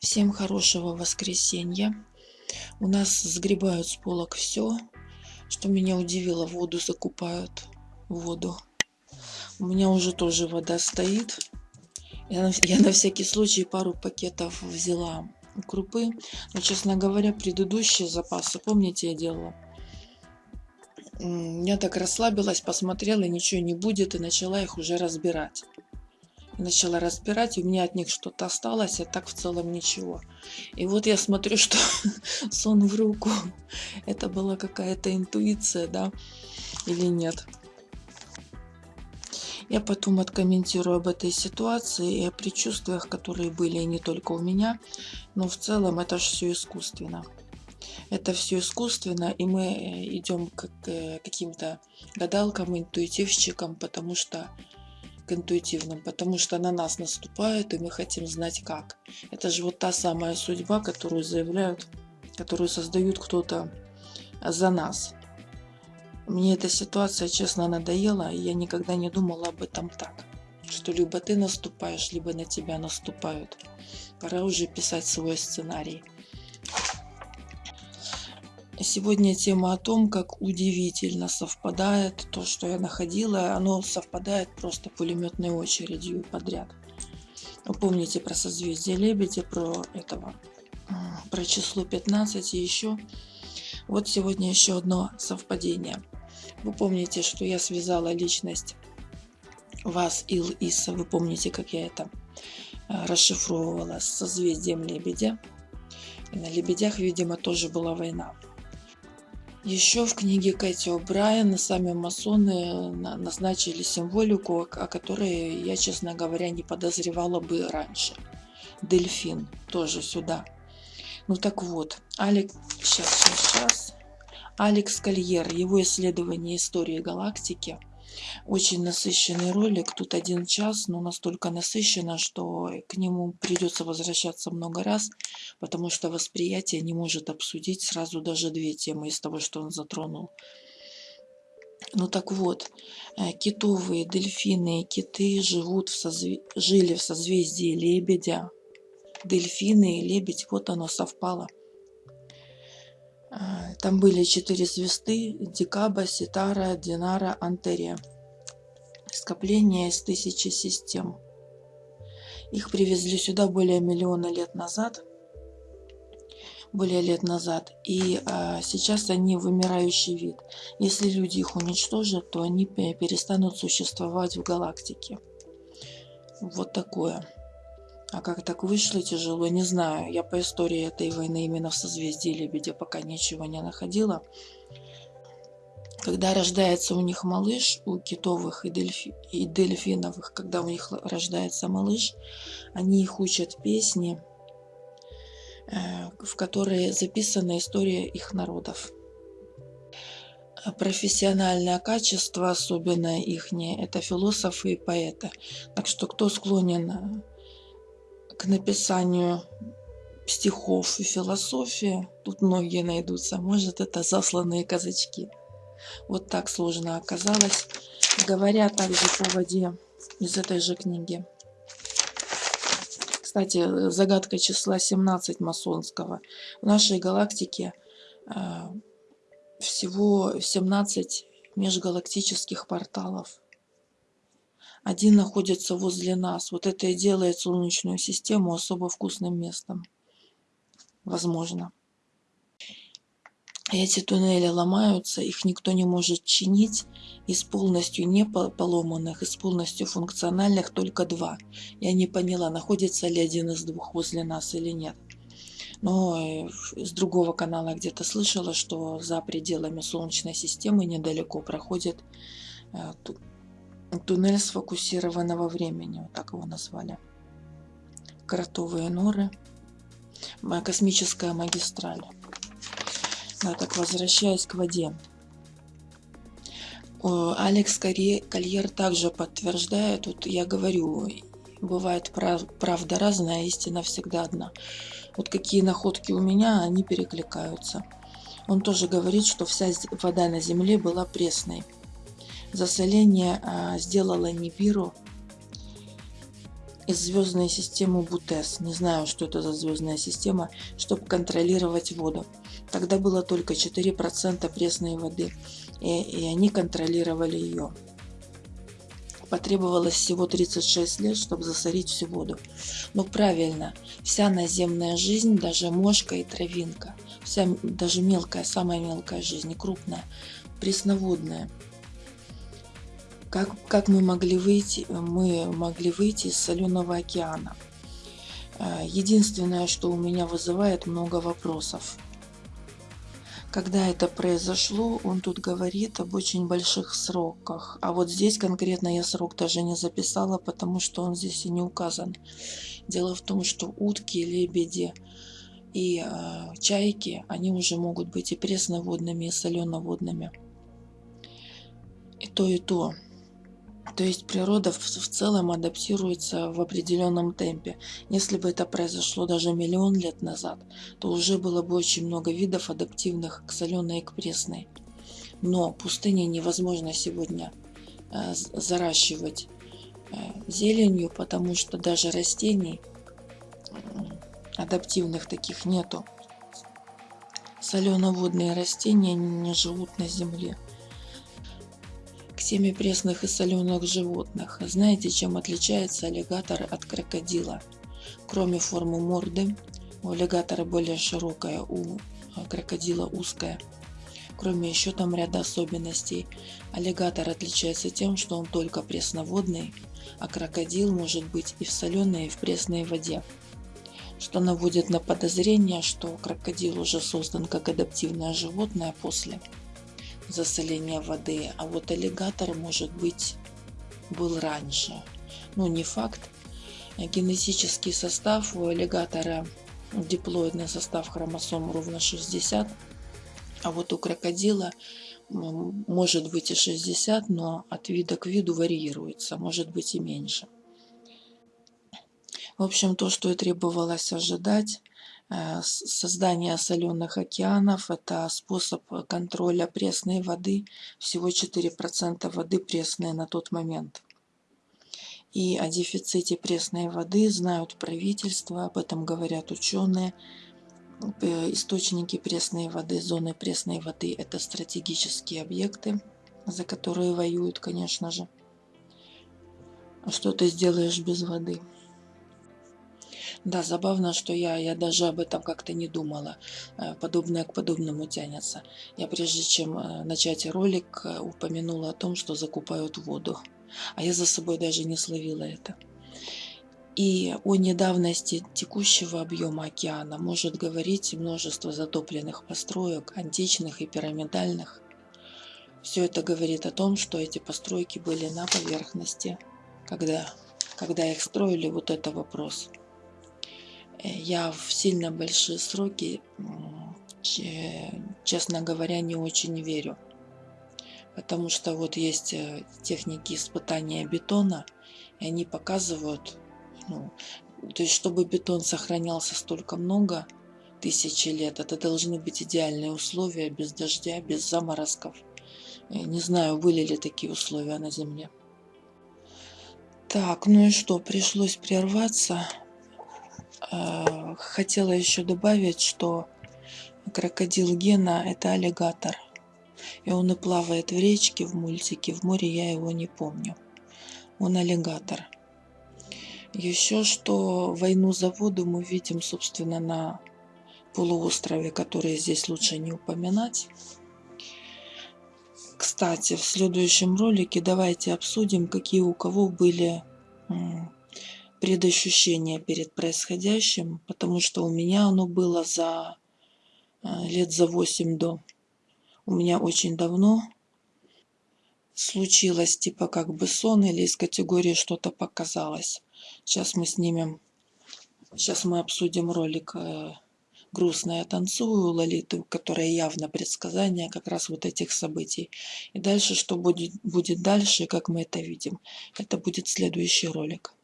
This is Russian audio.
Всем хорошего воскресенья. У нас сгребают с полок все, что меня удивило, воду закупают, воду. У меня уже тоже вода стоит. Я на, я на всякий случай пару пакетов взяла крупы. Но, честно говоря, предыдущие запасы, помните, я делала? Я так расслабилась, посмотрела, ничего не будет, и начала их уже разбирать начала разбирать, у меня от них что-то осталось, а так в целом ничего. И вот я смотрю, что сон в руку. Это была какая-то интуиция, да, или нет. Я потом откомментирую об этой ситуации и о предчувствиях, которые были не только у меня, но в целом это же все искусственно. Это все искусственно, и мы э, идем к э, каким-то гадалкам, интуитивщикам, потому что к интуитивным, потому что на нас наступают, и мы хотим знать как. Это же вот та самая судьба, которую заявляют, которую создают кто-то за нас. Мне эта ситуация, честно, надоела, и я никогда не думала об этом так. Что либо ты наступаешь, либо на тебя наступают. Пора уже писать свой сценарий. Сегодня тема о том, как удивительно совпадает то, что я находила. Оно совпадает просто пулеметной очередью подряд. Вы помните про созвездие Лебедя, про этого, про число 15 и еще. Вот сегодня еще одно совпадение. Вы помните, что я связала личность вас, Ил, Иса. Вы помните, как я это э, расшифровывала с созвездием Лебедя. И на Лебедях, видимо, тоже была война. Еще в книге Кэти О'Брайен сами масоны назначили символику, о которой я, честно говоря, не подозревала бы раньше. Дельфин тоже сюда. Ну так вот, Алекс, сейчас, сейчас, сейчас. Алекс Кольер, его исследование истории галактики – очень насыщенный ролик. Тут один час, но настолько насыщенно, что к нему придется возвращаться много раз, потому что восприятие не может обсудить сразу даже две темы из того, что он затронул. Ну так вот, э, китовые, дельфины и киты живут в созве... жили в созвездии лебедя. Дельфины и лебедь, вот оно совпало. А, там были четыре звезды, Дикаба, Ситара, Динара, Антерия. Скопление из тысячи систем. Их привезли сюда более миллиона лет назад. Более лет назад. И а, сейчас они вымирающий вид. Если люди их уничтожат, то они перестанут существовать в галактике. Вот такое. А как так вышло тяжело, не знаю. Я по истории этой войны именно в созвездии Лебедя пока ничего не находила. Когда рождается у них малыш, у китовых и, дельфи, и дельфиновых, когда у них рождается малыш, они их учат песни, э, в которые записана история их народов. Профессиональное качество, особенно их, это философы и поэты. Так что кто склонен к написанию стихов и философии, тут многие найдутся, может это засланные казачки. Вот так сложно оказалось. Говоря также по воде из этой же книги. Кстати, загадка числа 17 масонского. В нашей галактике э, всего 17 межгалактических порталов. Один находится возле нас. Вот это и делает Солнечную систему особо вкусным местом. Возможно. Эти туннели ломаются, их никто не может чинить. Из полностью не поломанных, из полностью функциональных только два. Я не поняла, находится ли один из двух возле нас или нет. Но э, с другого канала где-то слышала, что за пределами Солнечной системы недалеко проходит э, Туннель сфокусированного времени, вот так его назвали. Кротовые норы. Космическая магистраль. Да, так, возвращаясь к воде. Алекс Кольер также подтверждает, вот я говорю, бывает правда разная, истина всегда одна. Вот какие находки у меня, они перекликаются. Он тоже говорит, что вся вода на Земле была пресной. Засоление а, сделало Нибиру из звездной системы Бутес. Не знаю, что это за звездная система, чтобы контролировать воду. Тогда было только 4% пресной воды, и, и они контролировали ее. Потребовалось всего 36 лет, чтобы засорить всю воду. Но правильно, вся наземная жизнь, даже мошка и травинка, вся даже мелкая, самая мелкая жизнь, крупная, пресноводная. Как, как мы могли выйти? Мы могли выйти из соленого океана. Э, единственное, что у меня вызывает много вопросов. Когда это произошло, он тут говорит об очень больших сроках. А вот здесь конкретно я срок даже не записала, потому что он здесь и не указан. Дело в том, что утки, лебеди и э, чайки, они уже могут быть и пресноводными, и соленоводными. И то, и то. То есть природа в, целом адаптируется в определенном темпе. Если бы это произошло даже миллион лет назад, то уже было бы очень много видов адаптивных к соленой и к пресной. Но пустыни невозможно сегодня э, заращивать э, зеленью, потому что даже растений адаптивных таких нету. Соленоводные растения не живут на земле теме пресных и соленых животных. Знаете, чем отличаются аллигаторы от крокодила? Кроме формы морды, у аллигатора более широкая, у крокодила узкая. Кроме еще там ряда особенностей. Аллигатор отличается тем, что он только пресноводный, а крокодил может быть и в соленой, и в пресной воде. Что наводит на подозрение, что крокодил уже создан как адаптивное животное после засоления воды, а вот аллигатор, может быть, был раньше. Ну, не факт. Генетический состав у аллигатора, диплоидный состав хромосом ровно 60, а вот у крокодила может быть и 60, но от вида к виду варьируется, может быть и меньше. В общем, то, что и требовалось ожидать, создание соленых океанов – это способ контроля пресной воды. Всего 4% воды пресной на тот момент. И о дефиците пресной воды знают правительства, об этом говорят ученые. Э, источники пресной воды, зоны пресной воды – это стратегические объекты, за которые воюют, конечно же. Что ты сделаешь без воды? Да, забавно, что я, я даже об этом как-то не думала. Э, подобное к подобному тянется. Я прежде чем э, начать ролик, э, упомянула о том, что закупают воду. А я за собой даже не словила это. И о недавности текущего объема океана может говорить множество затопленных построек, античных и пирамидальных. Все это говорит о том, что эти постройки были на поверхности, когда, когда их строили, вот это вопрос. Э, я в сильно большие сроки, честно говоря, не очень верю. Потому что вот есть э, техники испытания бетона, и они показывают, ну, то есть чтобы бетон сохранялся столько много, тысячи лет, это должны быть идеальные условия, без дождя, без заморозков. Я не знаю, были ли такие условия на Земле. Так, ну и что, пришлось прерваться. Э, хотела еще добавить, что крокодил Гена – это аллигатор. И он и плавает в речке, в мультике. В море я его не помню. Он аллигатор. Еще что войну за воду мы видим, собственно, на полуострове, который здесь лучше не упоминать. Кстати, в следующем ролике давайте обсудим, какие у кого были предощущение перед происходящим, потому что у меня оно было за э, лет за 8 до. У меня очень давно случилось типа как бы сон или из категории что-то показалось. Сейчас мы снимем, сейчас мы обсудим ролик э, «Грустная танцую» Лолиты, которая явно предсказание как раз вот этих событий. И дальше, что будет, будет дальше, как мы это видим, это будет следующий ролик.